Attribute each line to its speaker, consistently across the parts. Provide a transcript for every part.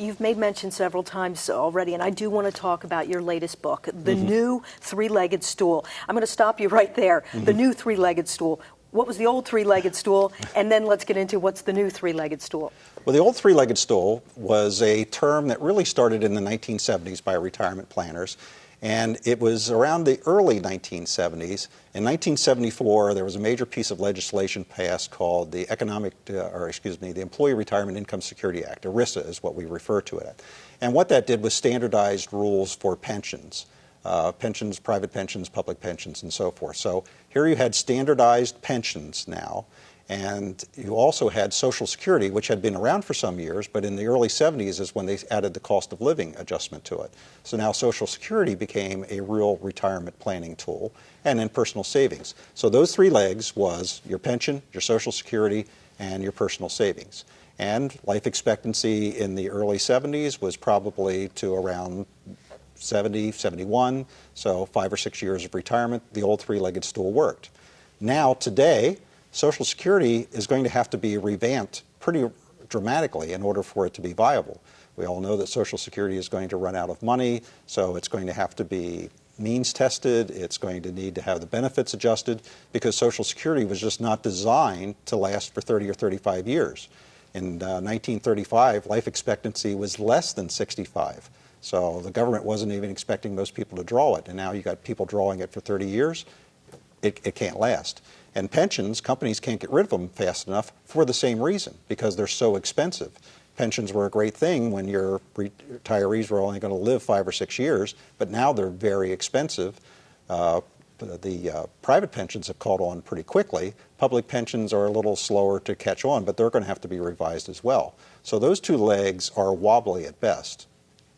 Speaker 1: You've made mention several times already, and I do want to talk about your latest book, The
Speaker 2: Mm-hmm.
Speaker 1: New Three-Legged Stool. I'm going to stop you right there.
Speaker 2: Mm-hmm.
Speaker 1: The New Three-Legged Stool. What was the old three-legged stool? And then let's get into what's the new three-legged stool.
Speaker 2: Well, the old three-legged stool was a term that really started in the 1970s by retirement planners. And it was around the early 1970s. In 1974, there was a major piece of legislation passed called the Economic, uh, or excuse me, the Employee Retirement Income Security Act. ERISA is what we refer to it. And what that did was standardized rules for pensions. Uh, pensions, private pensions, public pensions, and so forth. So here you had standardized pensions now. And you also had Social Security, which had been around for some years, but in the early 70s is when they added the cost of living adjustment to it. So now Social Security became a real retirement planning tool, and then personal savings. So those three legs was your pension, your Social Security, and your personal savings. And life expectancy in the early 70s was probably to around 70, 71, so five or six years of retirement, the old three-legged stool worked. Now, today, Social Security is going to have to be revamped pretty dramatically in order for it to be viable. We all know that Social Security is going to run out of money, so it's going to have to be means tested, it's going to need to have the benefits adjusted, because Social Security was just not designed to last for 30 or 35 years. In uh, 1935, life expectancy was less than 65. So the government wasn't even expecting most people to draw it, and now you've got people drawing it for 30 years. It, it can't last. And pensions, companies can't get rid of them fast enough for the same reason, because they're so expensive. Pensions were a great thing when your retirees were only going to live five or six years, but now they're very expensive. Uh, the uh, private pensions have caught on pretty quickly. Public pensions are a little slower to catch on, but they're going to have to be revised as well. So those two legs are wobbly at best.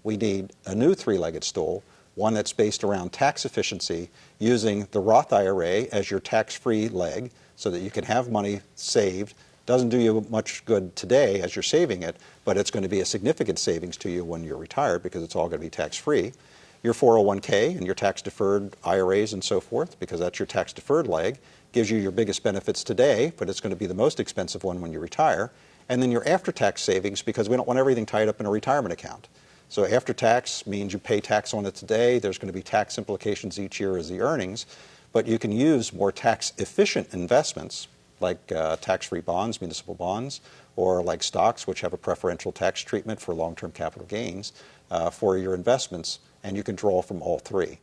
Speaker 2: We need a new three-legged stool, one that's based around tax efficiency using the Roth IRA as your tax-free leg so that you can have money saved. Doesn't do you much good today as you're saving it, but it's going to be a significant savings to you when you're retired because it's all going to be tax-free. Your 401k and your tax-deferred IRAs and so forth, because that's your tax-deferred leg, gives you your biggest benefits today, but it's going to be the most expensive one when you retire. And then your after-tax savings, because we don't want everything tied up in a retirement account. So after tax means you pay tax on it today. There's going to be tax implications each year as the earnings, but you can use more tax efficient investments like uh, tax-free bonds, municipal bonds, or like stocks, which have a preferential tax treatment for long-term capital gains uh, for your investments, and you can draw from all three.